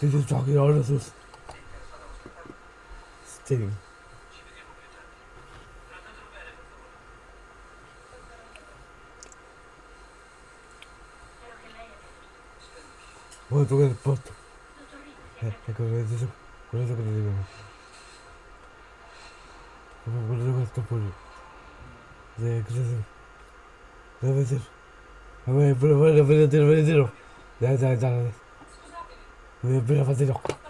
This is talking all of us. Sting. Voy a tocar el post. Con eso que eso ¿qué. Voleteiro, voleteiro. Dale, dale, dale. Voy a.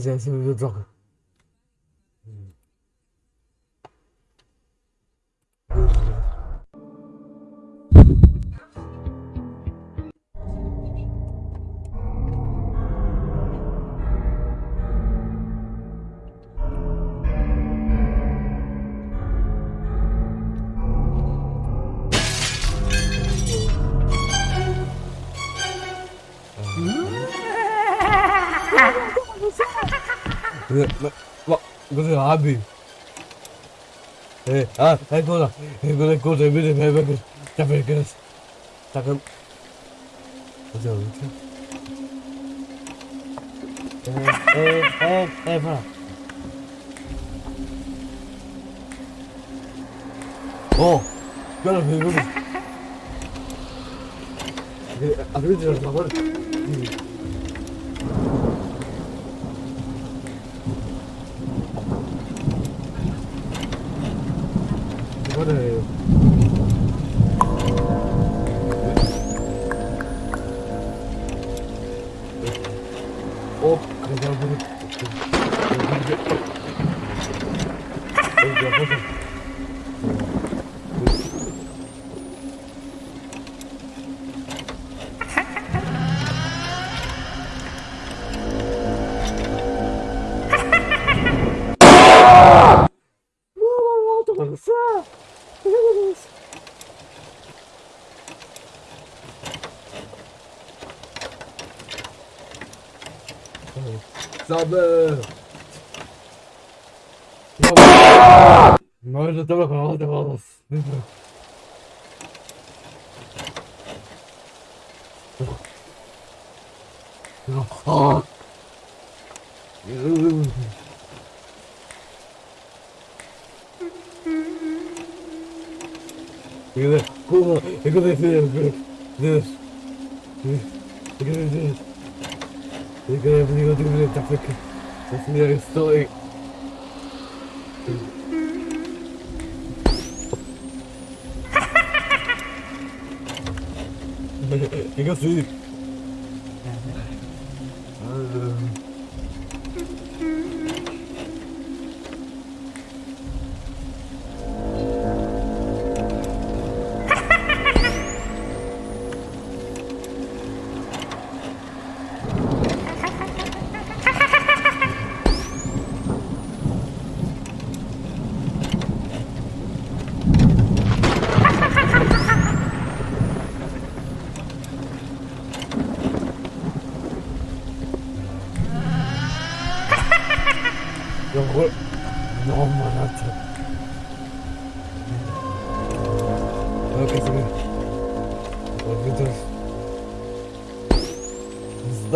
gesessen und gesagt, abi. Evet, ha, her kola. Her kola kola bir de beraber kız. Tabii kız. Takım. Hocam lütfen. Evet, evet, evet, evet. Oh, gel abi, gel eh, abi. Abi, abi, abi, abi.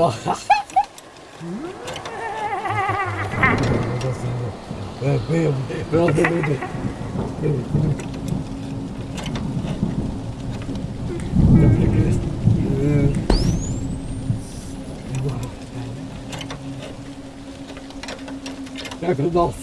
wel gaan. Wel Kijk, dat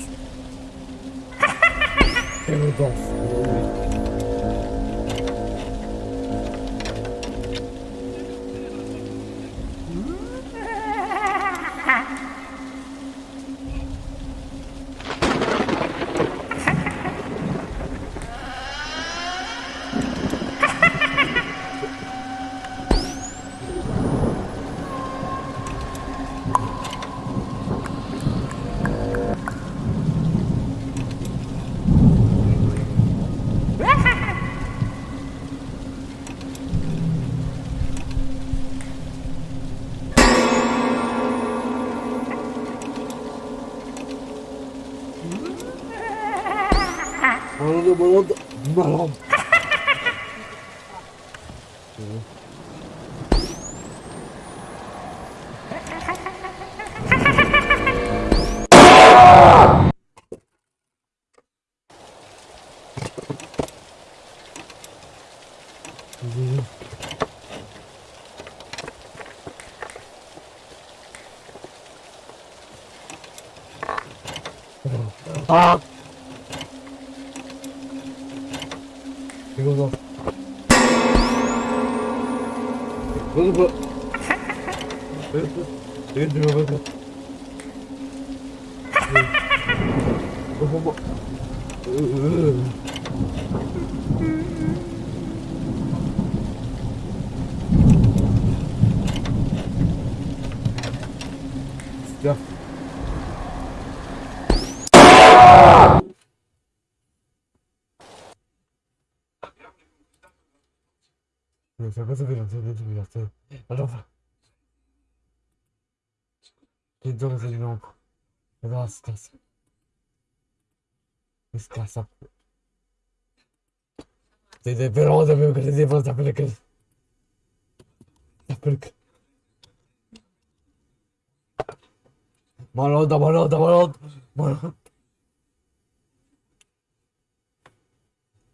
Malonda, malonda, malonda, malonda.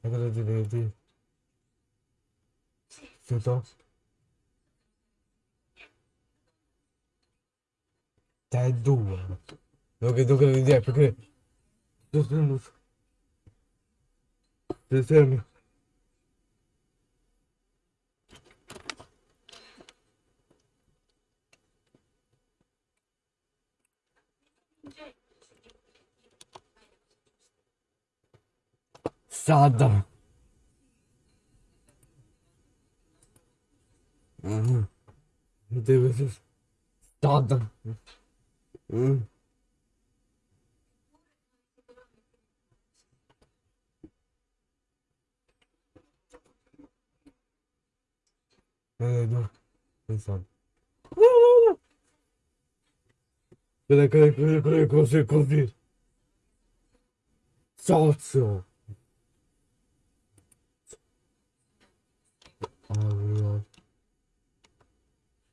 I gotta do, do, do. Então. Tá é doendo. Não acredito que eu entendi, porque. Descendo. Sada. Uhum. Meu Deus. Toda. Hum. Não, não, não sabe. Não, não, não. Peraí, peraí, peraí, peraí, consigo ouvir. Ah,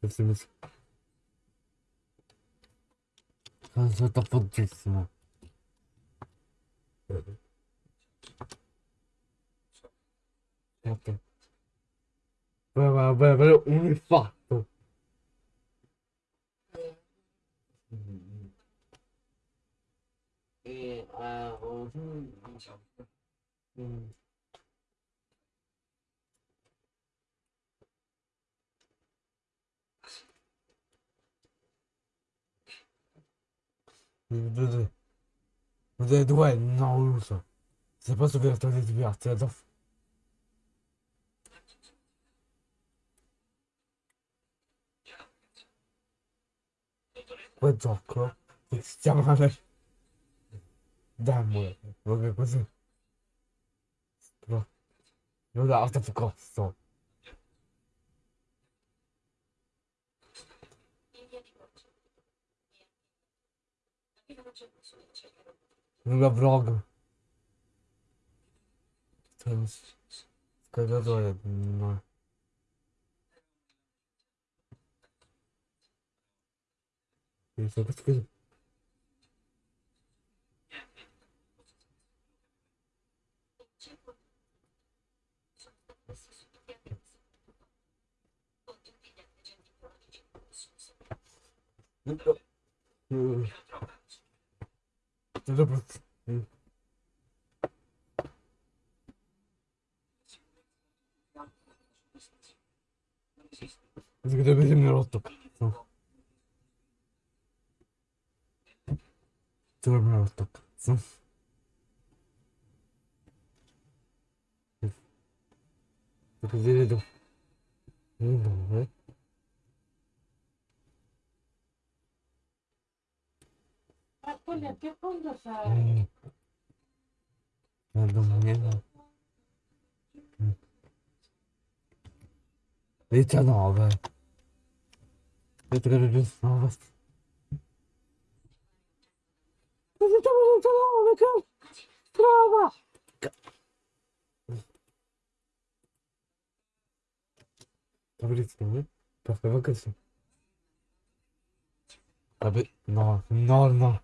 됐습니다. 선수 딱 붙였으면. 이렇게. 왜왜왜 왜 우리 파트. 네, 아, 어, 음, 음, 음. Vous ouais, non, ça? C'est pas l'ouverture des libertés, Ouais, genre quoi Extrêmement Dame, ouais. Ouais, mais quoi ça? Ouais. Voilà, t'as fait quoi. Друга врага. Когда дает, но... Если подскажи. Ну, где бы мне росток? Ты мне росток. Где иду? Ну, давай. Julia, ¿qué fondo sabe? Diciannove. Vedrete diciannove. Diciamo diciannove, che trova! No? Perfetto, che no, no, no.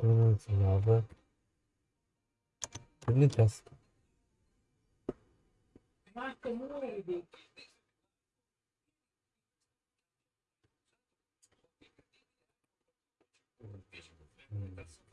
Kırmızı abi. Kırmızı biraz. Thank you.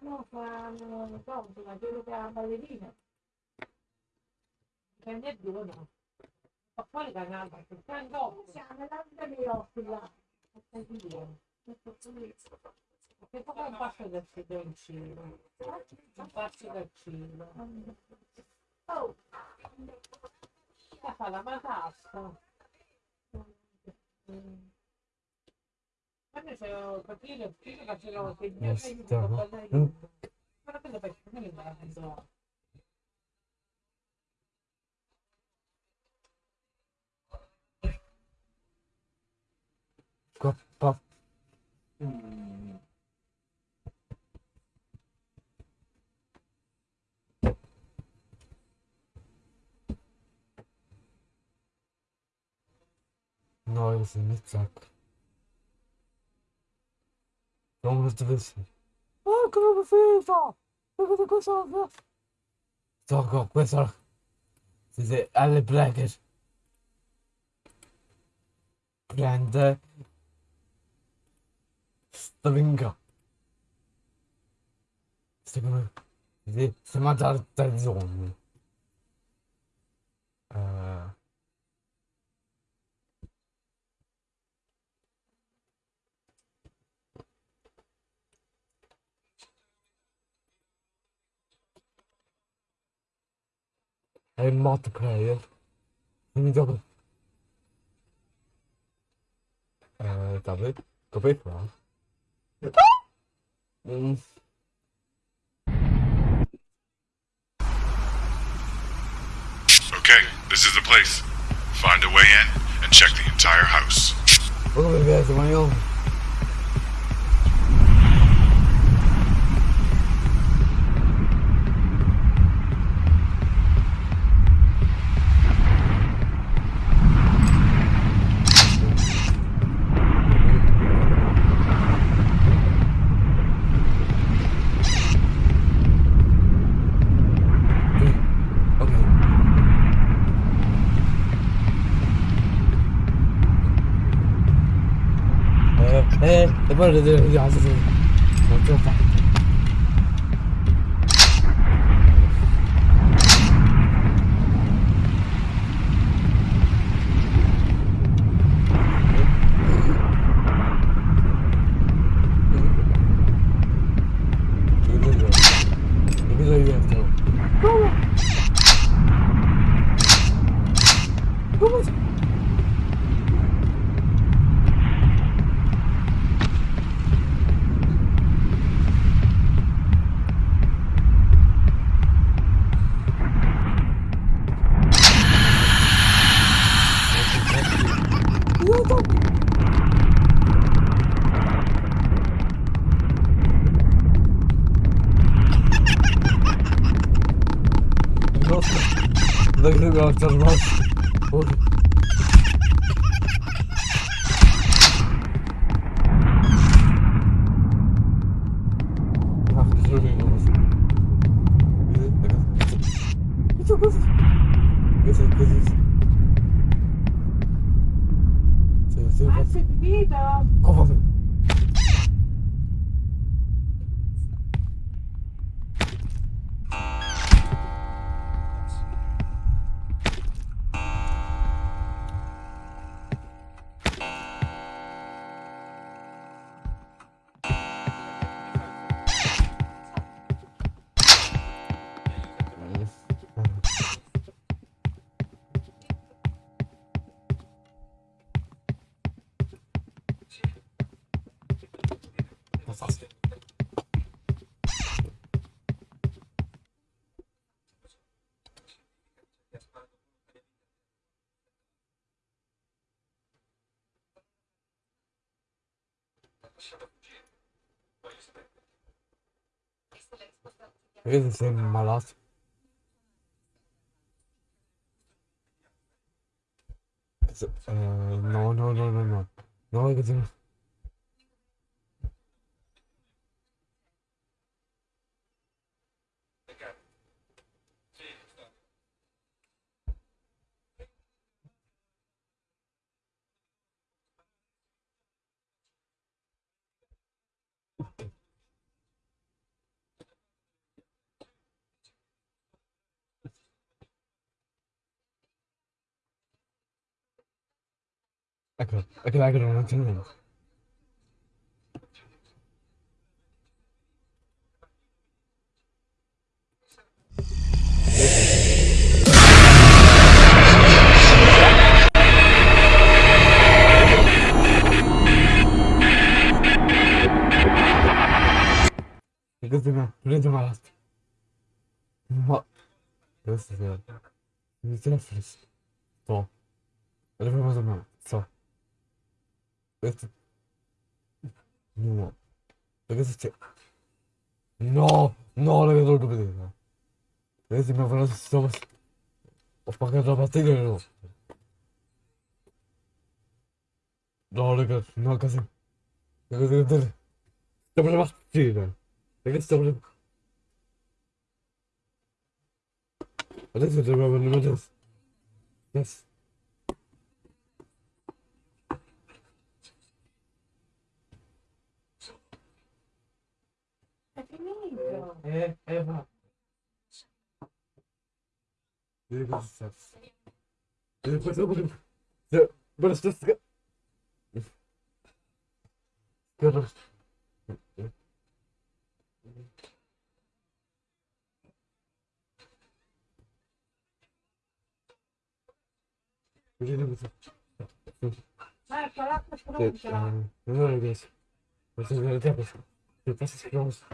No, fanno, non so, sulla quello che ha la ballerina. Prendi e due, no. Ma poi la gamba, che sta dopo. Siamo l'altra di occhi là. Che poi un passo del cibo. Un passo del cibo. Oh! fa la matassa. Ma noi c'è capire, facevo che io sta- dico mm. cosa io. Ma quello perché non mi mezzo. Qua, No, wyrzucony tak. Dobra, to wyszło. A, kurwa, wyszło! Tego tego sobie! Co go, wysłał? Wtedy, ale blekier. Prędę. Stringa. Z tego mamy. Wtedy, smatar, ten złomy. Eee. and multiplayer. Let me double. Uh, David, go big round. Mm. Okay, this is the place. Find a way in and check the entire house. Oh, there's my own. 不是这鸭子是，我做饭。Das war's. is the same in my last. Uh, no, no, no, no, no. No. 그, 그, 나 그런 건 듣는 거. 그래서 그래서 말았어. 뭐, 그랬어, 그랬어, 그랬어. 또, 이렇게 보면서 막, 또. Este... No. não No, no, não não não não não mi não não Ho pagato la partita e no. No, ragazzi, no, così. não não não não não não stiamo não Adesso dobbiamo andare adesso. não E, Eva. Duygu ses. Duygu ses. Burası da sıkı. Görürüz. Yürüyelim mi? Hayır, salakmış bunu mu? Ne öyle geçsin? Nasıl böyle yapıyorsun? Nasıl sıkıyorsun?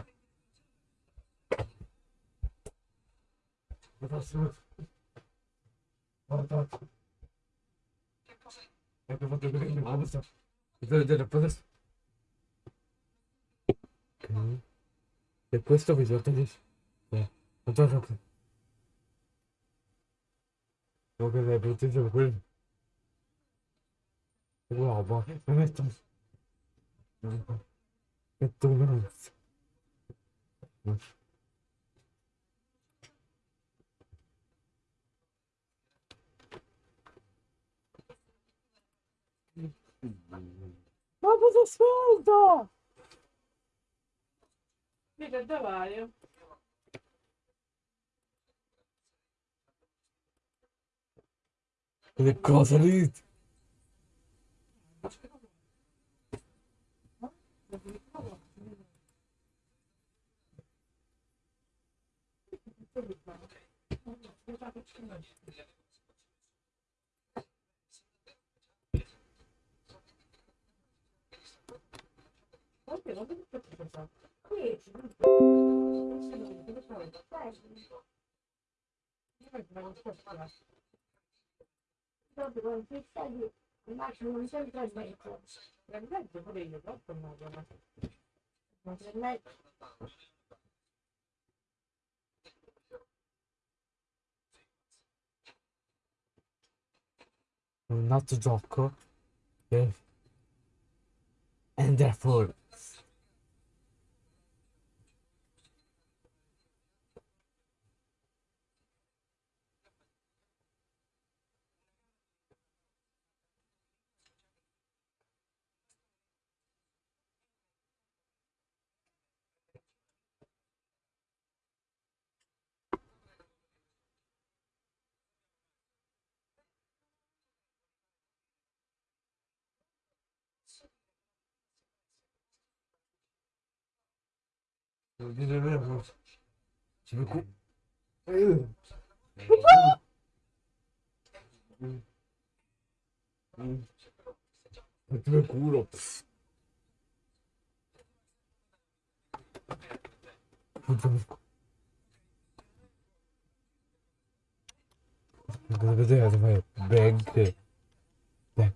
Attention. Attends. Le puesto visual tenés. Attends. Donc, je brûle. Wow, Vamos às fundos! Fica trabalho. que cosa lì? Not gioco. Okay. And therefore 뭐 재밌고 에휴 왜 고울어 그래서 내가 정말 맥, 맥.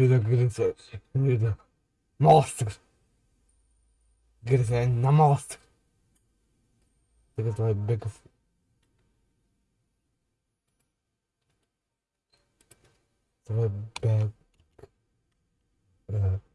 Good, good, good, good. Monster. Good, good, monster. Look my big. My bag. Uh,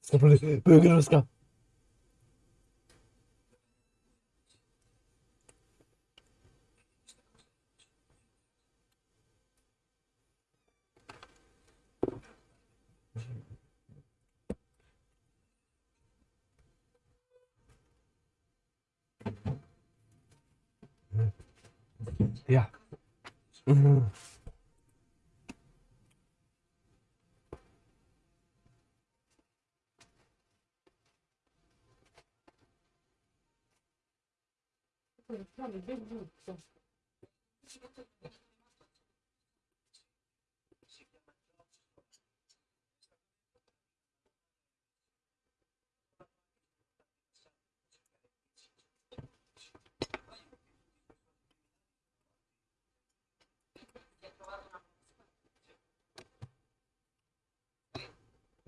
Ska plocka bögen och ska... Ja. Mm. 이렇게 하면 이게 무슨 없어.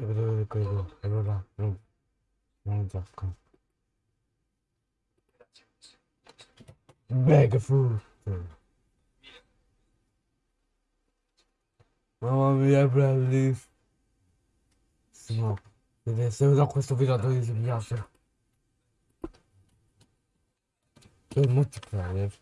여기서 이거 이거 이거랑 이런 이런 약간 Bag of food. Mamma mia, bravissimo. Ed se uso questo video a 12 mi piace. Per multiplayer.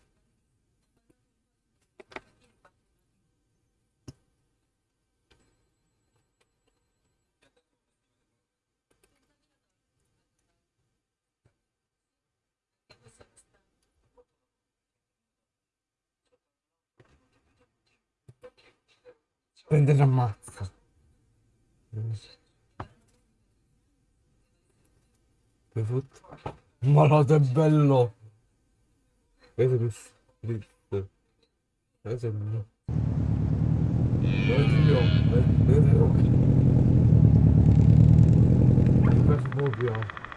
Prendere ammazza. Bigfoot. Malato è bello. Questo. Questo. Questo è bello. Oddio, vedete occhi. Questo proprio.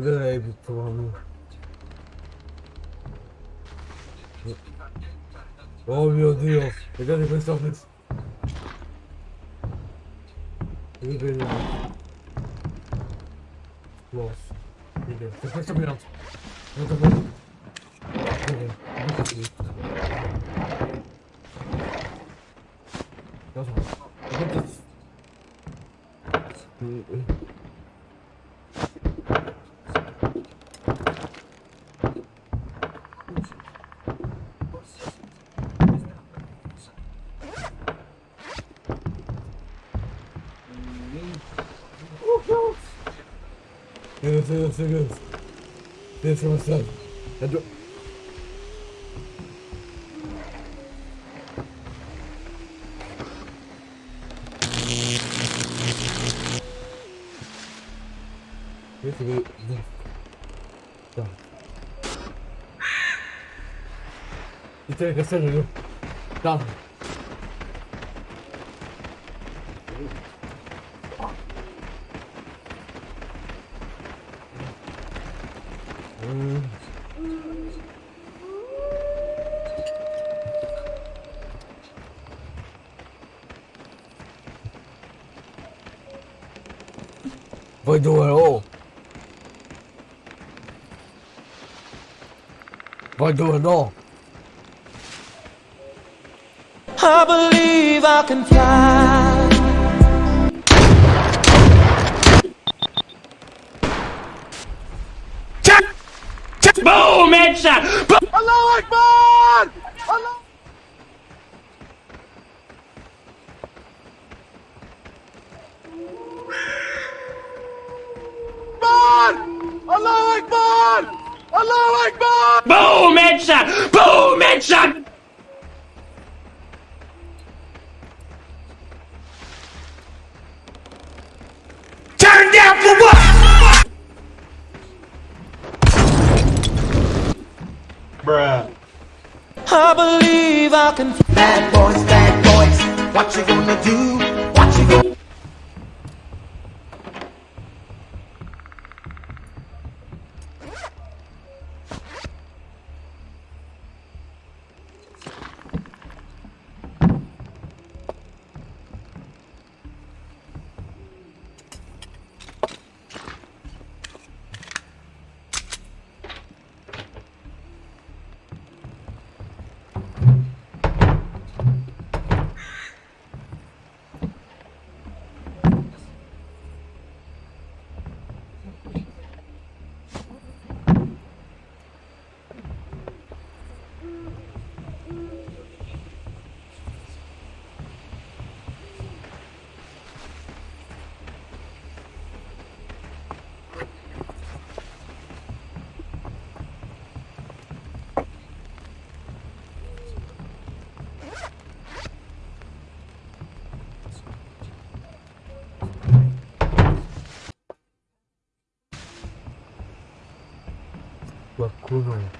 Dai, puttana. Oh mio Dio, vedete questa segurança, segurança. Pensa avançado. É do... Pensa, Tá. Entrega, sério, Tá. Oh. do it all. But do it all. I believe I can fly. Check! Check! Boom! Headshot! Boom! Allah Akbar! Fly. Bad boys, bad boys, what you gonna do? 그러잖아.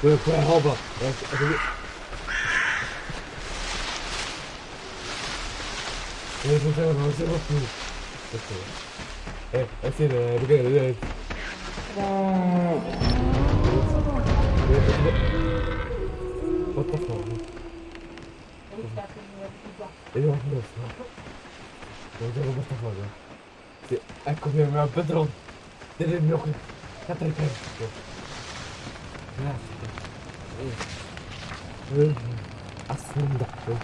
We ik helpen. Even zelf, maar ik zit er, ik gaan er niet. Wat de fuck? Ik heb het niet. Ik heb het. Ik heb het. Ik niet. Ik. Ik. Ik heb het niet. Ik. Ik 응. 아습니다 응.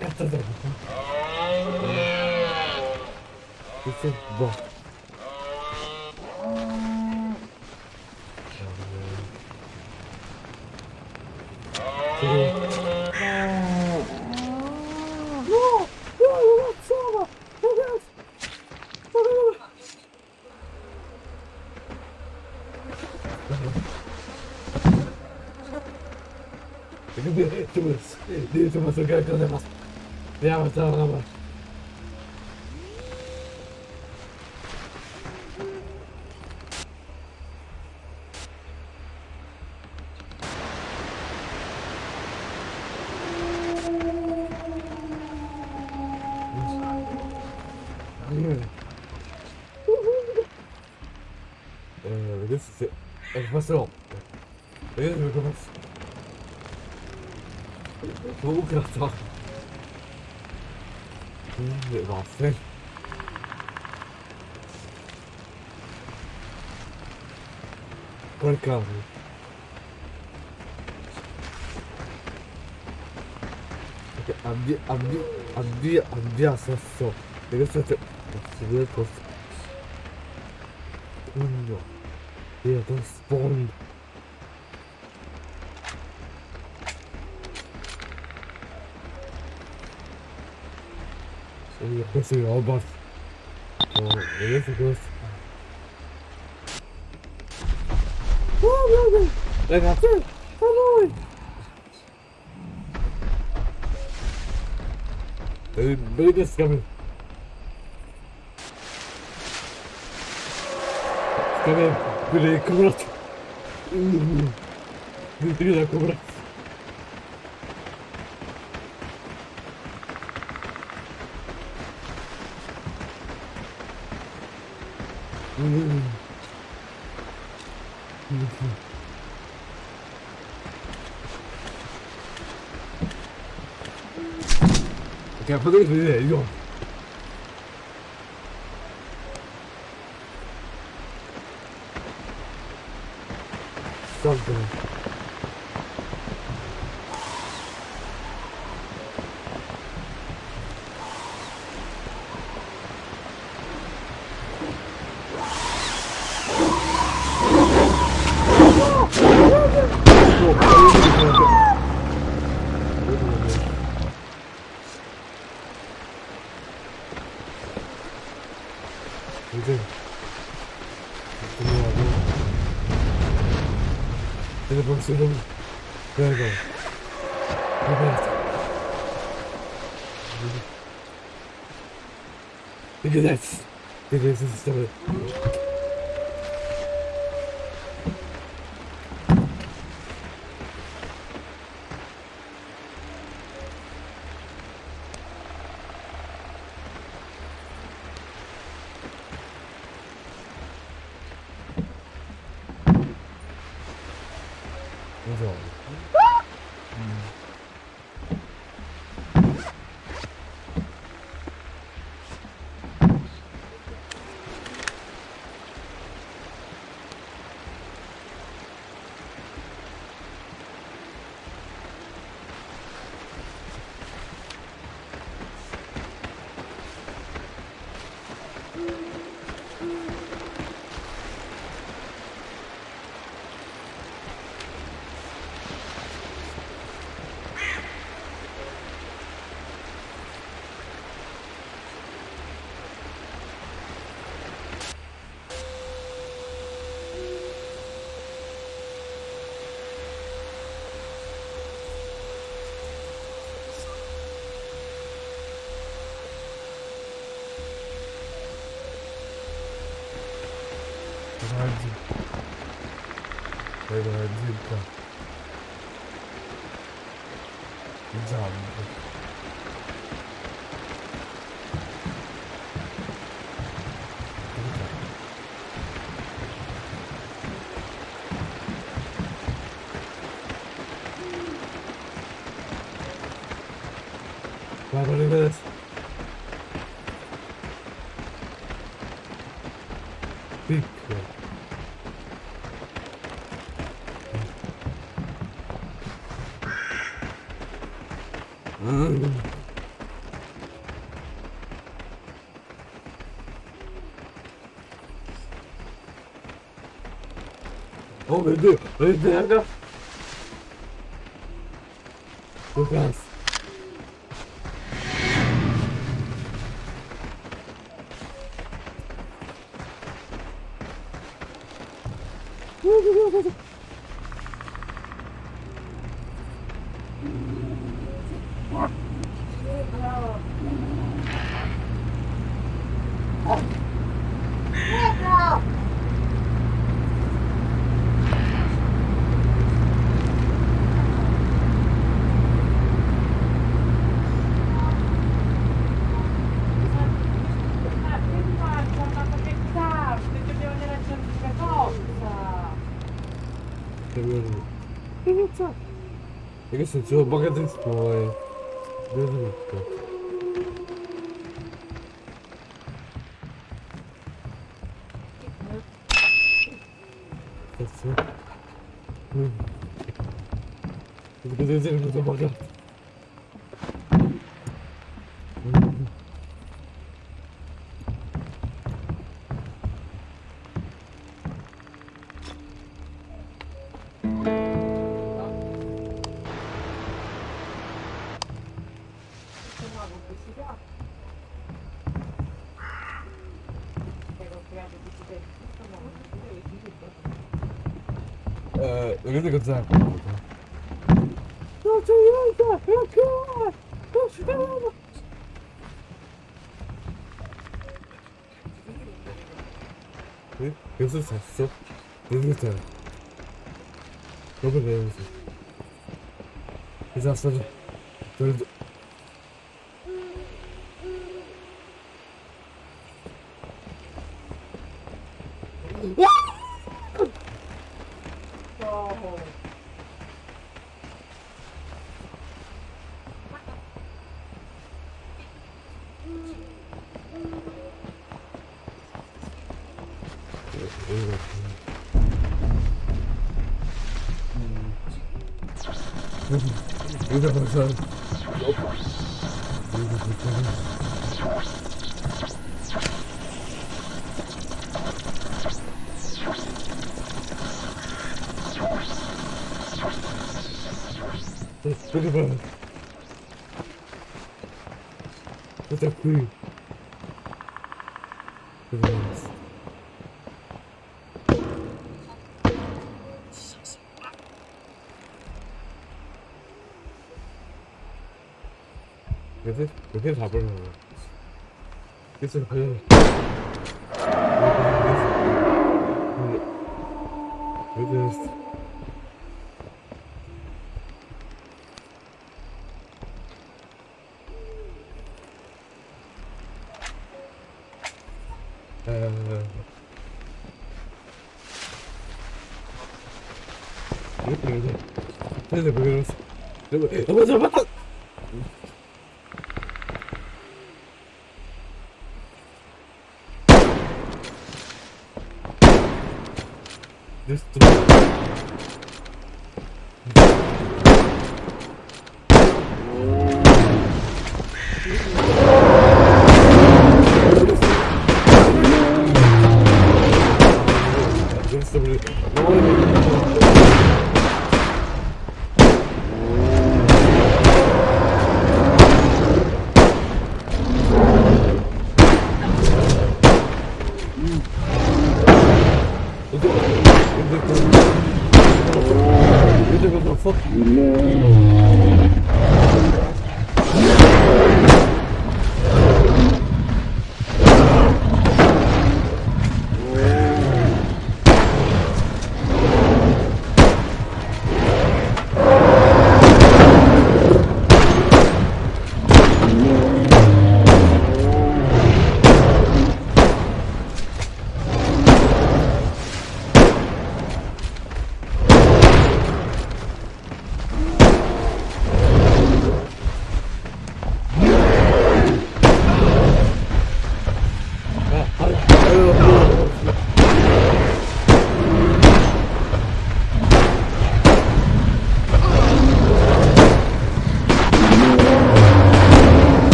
깜짝이야. 이제 뭐. ます。ご協力お願います。では、また。Ok, Abdi, Abdi, Abdi, Abdi assassin. Les gars, ça c'est... C'est bien comme ça. Oh non. Et attends, spawn. Et après, c'est en bas. Oh, les gars, c'est quoi? ça Ragazzi, a noi! Брыгай Скамя, блин, курат. Внутри на курат. 그냥 파도리 돌리네 이거 because that's it is stuff fare con la zebra le Vai, vai, vai, vai. Right there, right there. Go. Go, guys. камеру. Привет, Сап. Я говорю, что богатырь всплывает. Да, да, как. Look at the good time. Don't you like that? Look at Don't you know? Э? Юусоо сонсоо. Дэрнэ тэр. Нөгөө дэрнэ. Изаасаа. Тэр so 해서 잡으려고 됐어요 가요 됐어 이렇게 이제 그래서 그거 잡았다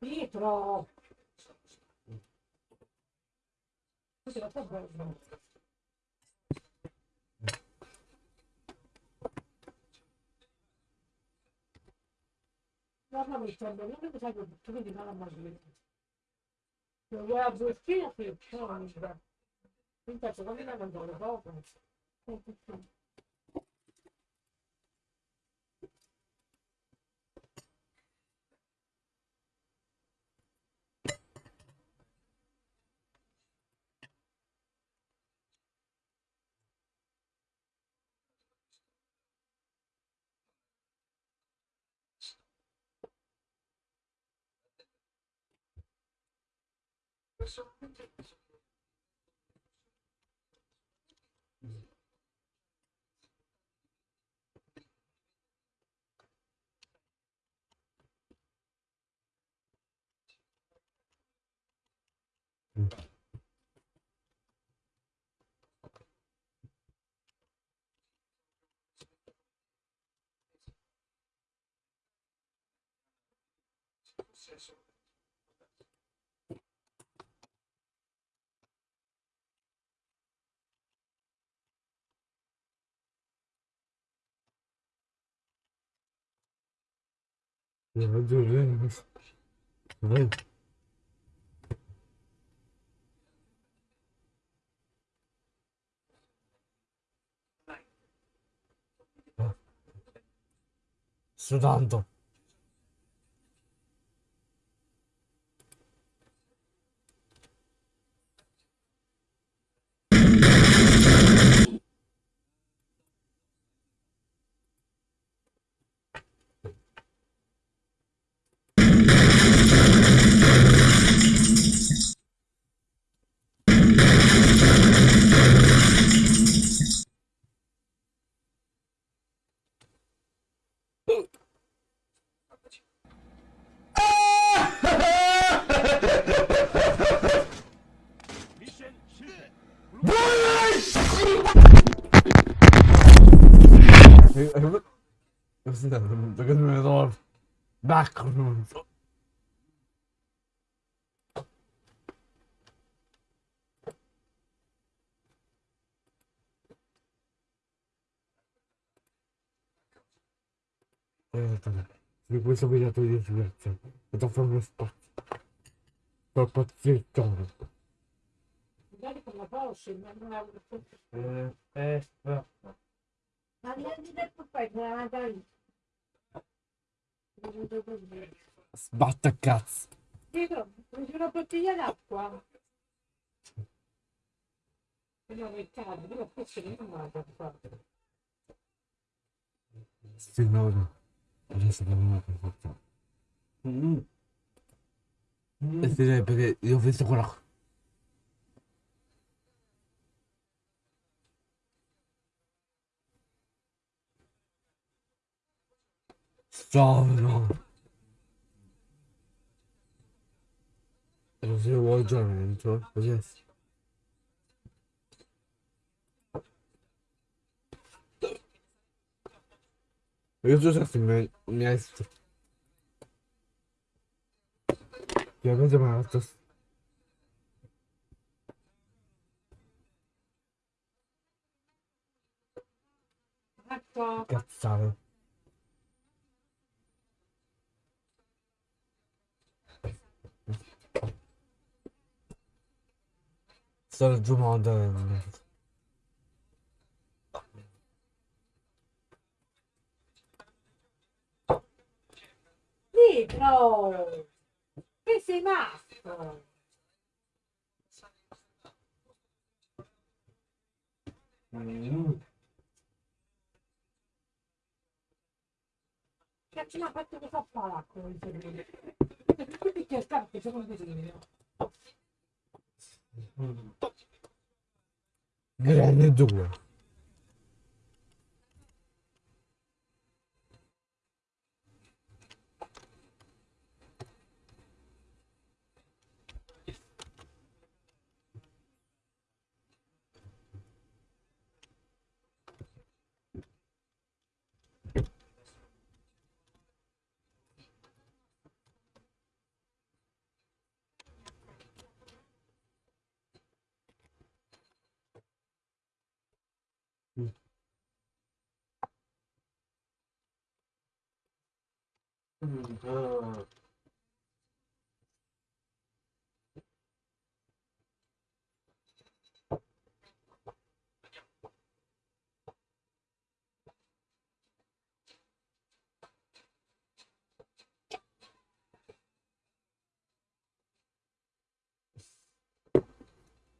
Pietro! Tu się na podwórzu. Ładna mi chciałbym, nie wiem dlaczego, tu będzie na możliwe. No ja byłem w Kijowie, no, nie wiem. Więc tak, co, nie wiem. session. ありがと。Back. Di questo video di diverso. E dopo uno spazio. Per pazzesco. Magari con la pausa, non avevo Eh, eh, no. Ma niente del papà, non la dai. Sbatta cazzo. Prendi una bottiglia d'acqua. Non mi cade, però forse non vado a fare. Signore. Adesso non ho fatto. E direi perché io ho visto quella. 싸움이나 요새 월장에 저 어제 요즘 샀으면 안녕했어 여기서 말았었어 갓싸 Sto giumando. Pietro! Che sei matto? Cazzo, mi ha fatto cosa fa cervello? Quindi che scarpe c'è un disegno. Ну, Грязный дула. Uhum.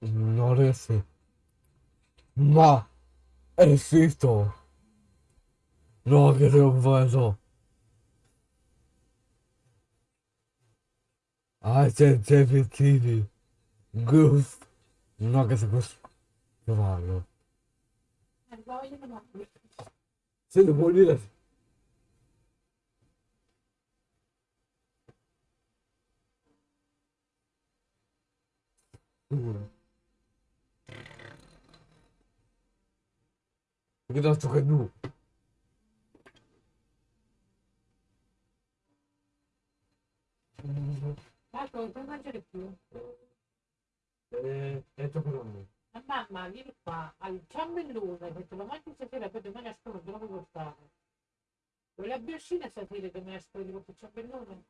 Ignorece. Ma. é isso, não un vaso. I said David TV. Goof. I'm not gonna go. Come on, bro. See the boy it. Look at that, what I do. Mm-hmm. Marco, non puoi mangiare più. Eh, è troppo lungo. Ma mamma, vieni qua, al ciambellone, che te lo mangi stasera, poi domani a scuola te lo puoi portare. Vuoi la bioscina stasera che mi ha scuola di questo ciambellone?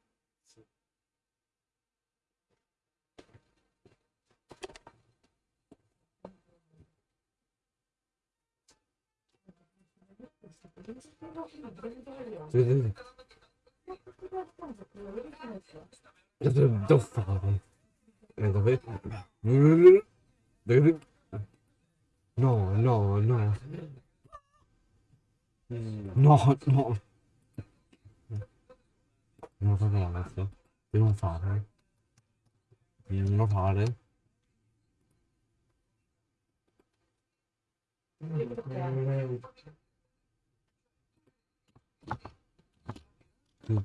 Vedete? Che devo fare? Eh, dove? No, no, no. No, no. Non fate ragazzi. Devo fare. Non fare. Non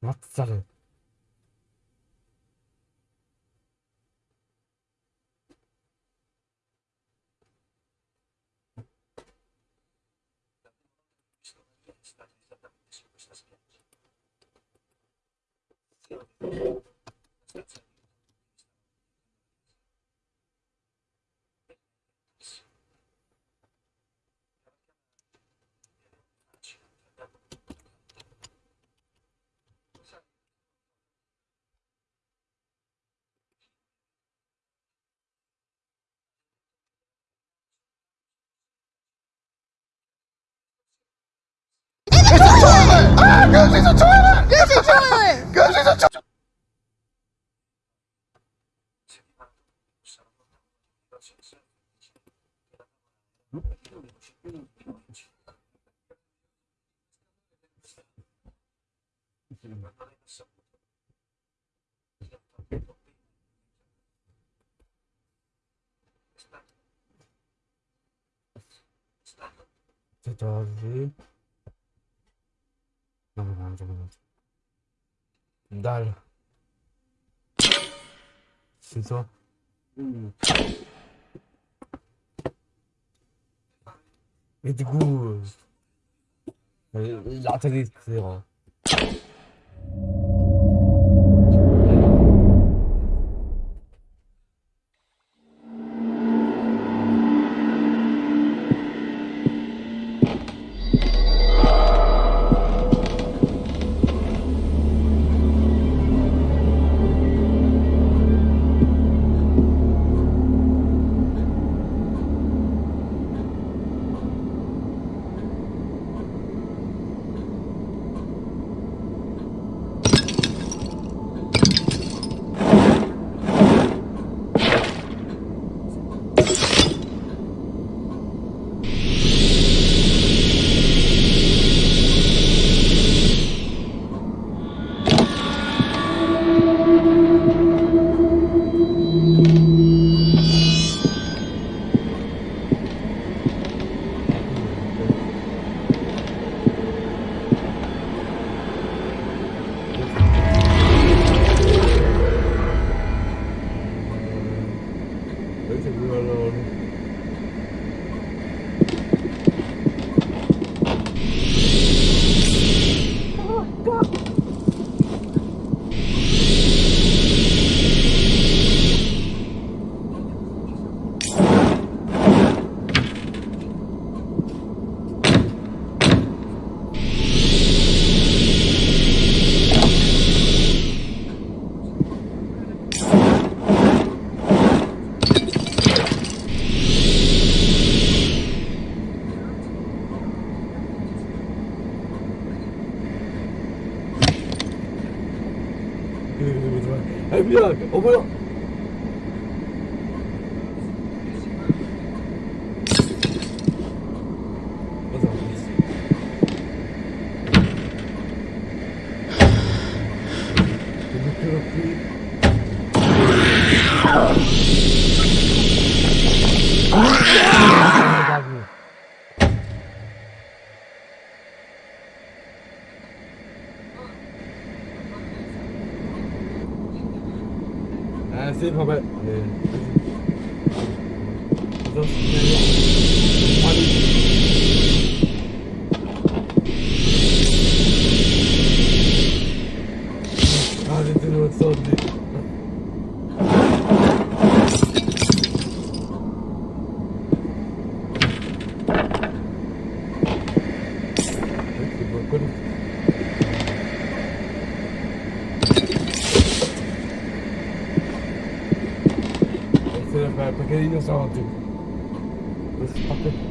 マクサル。초월! 아! 교수에서 초월! 교수 초월! 교수에서 초월! 저기 Dalle. C'est toi. Mmh. Et du coup... Euh, euh c'est que ellos abaten. Pues,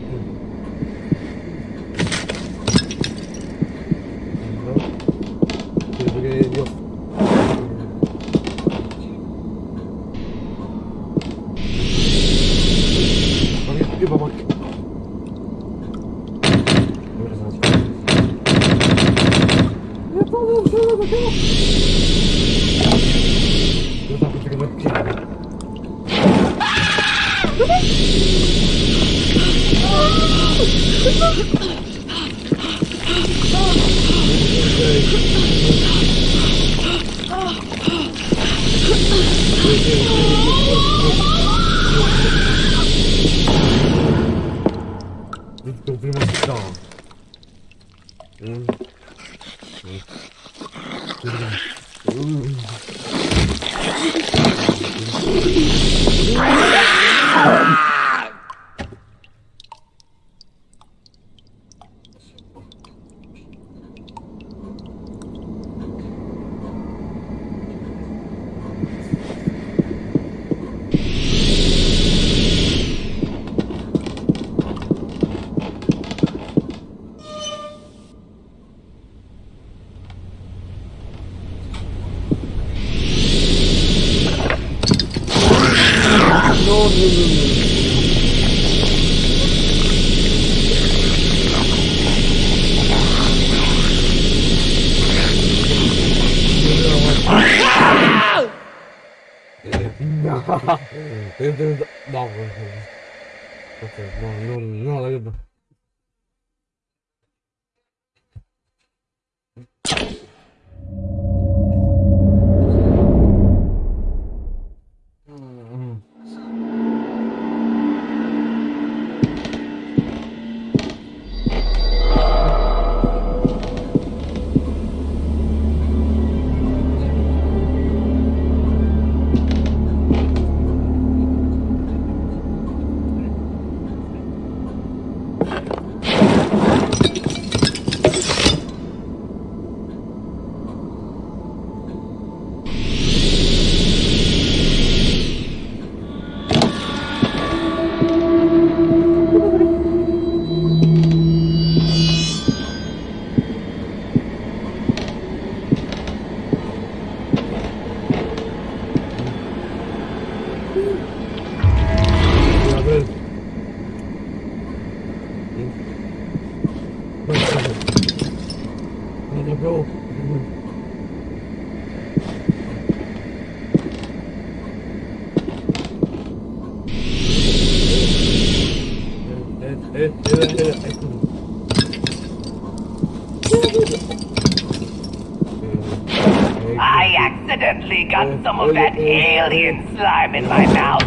alien slime in my mouth,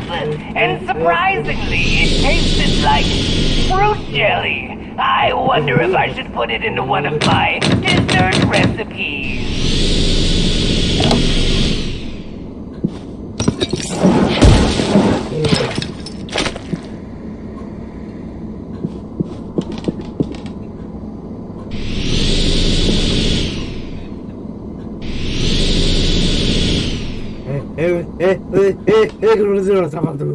and surprisingly, it tasted like fruit jelly. I wonder if I should put it into one of my dessert recipes. otra factura.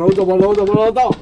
楼怎么楼怎么楼到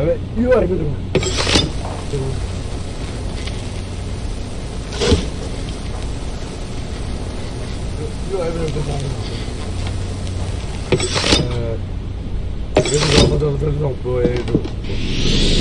Evet, iyi var dedim. You are every time. Uh, this is all the little boy.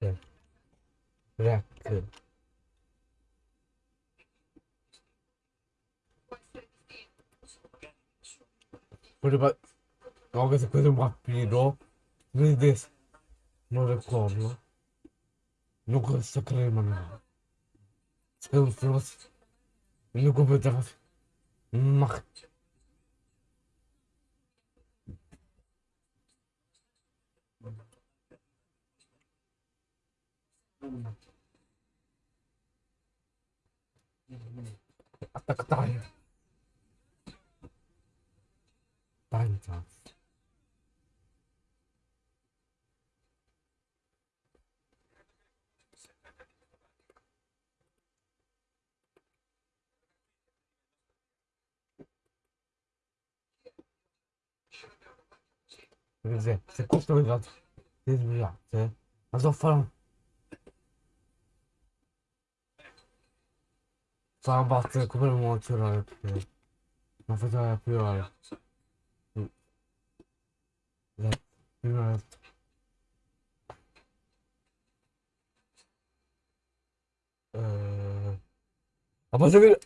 Racker. Racker. Borde bara... Ja, questa cosa è un vampiro. Vedete? Non ricordo. Non questa crema, no. Se non fosse... Non completamente... Ma... Attack tayo. Tayo chance. Quer dizer, você custa o você, você, nós vamos falando fare Sarà battere come il mozzarella perché non faceva più ore. Più. Eh... Ma posso vedere?